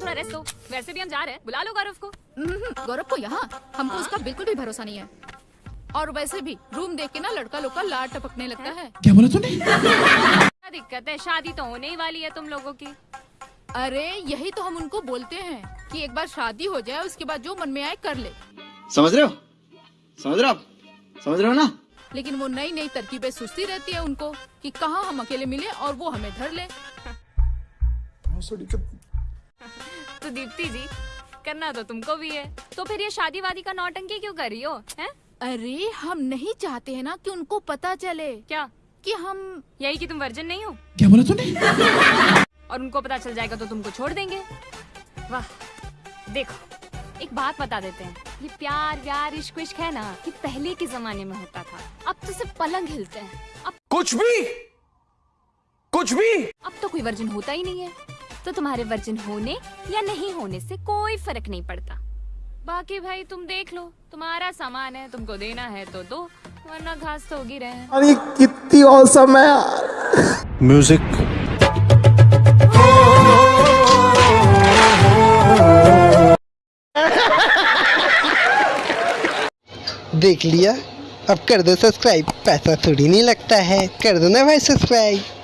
थोड़ा रेस्ट दो। वैसे भी हम जा रहे हैं। बुला लो गौरव को। हम्म, गौरव को यहाँ। हमको उसका बिल्कुल भी भरोसा नहीं है। और वैसे भी रूम देख के ना लड़का लोग का लाड टपकने लगता है। क्या बोला तूने? क्या दिक्कत है? शादी तो होने ही वाली है तुम लोगों की। अरे यही तो हम उनको बोलते हैं कि एक बार शादी हो जाए उसके बाद जो मन में आए कर ले। समझ रहे हो? समझ रहे हो आप? समझ रहे हो ना? लेकिन वो नई नई तरकीबें सुस्ती रहती है उनको कि कहाँ हम अकेले मिले और वो हमें धर ले। तो दीप्ति जी करना तो तुमको भी है। तो फिर ये शादी वादी का नौटंकी क्यों कर रही हो हैं? अरे हम नहीं चाहते हैं ना कि उनको पता चले क्या? कि हम यही कि तुम वर्जन नहीं हो? क्या बोला तूने? और उनको पता चल जाएगा तो तुमको छोड़ देंगे। वाह देखो एक बात बता देते हैं। ये प्यार व्यार इश्क विश्क है ना कि पहले के जमाने में होता था। अब तो सिर्फ़ पलंग हिलते हैं। अब कुछ भी! कुछ भी! अब तो कोई वर्जन होता ही नहीं है। तो तुम्हारे वर्जन होने या नहीं होने से कोई फ़र्क नहीं पड़ता। बाकी भाई तुम देख लो। तुम्हारा सामान है तुमको देना है तो दो वरना घास तो होगी रहे। अरे कितनी औसम है यार। म्यूज़िक। देख लिया अब कर दो सब्सक्राइब पैसा थोड़ी नहीं लगता है कर दो ना भाई सब्सक्राइब